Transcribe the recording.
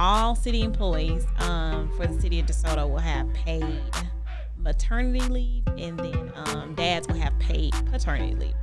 all city employees um, for the city of DeSoto will have paid maternity leave, and then um, dads will have paid paternity leave.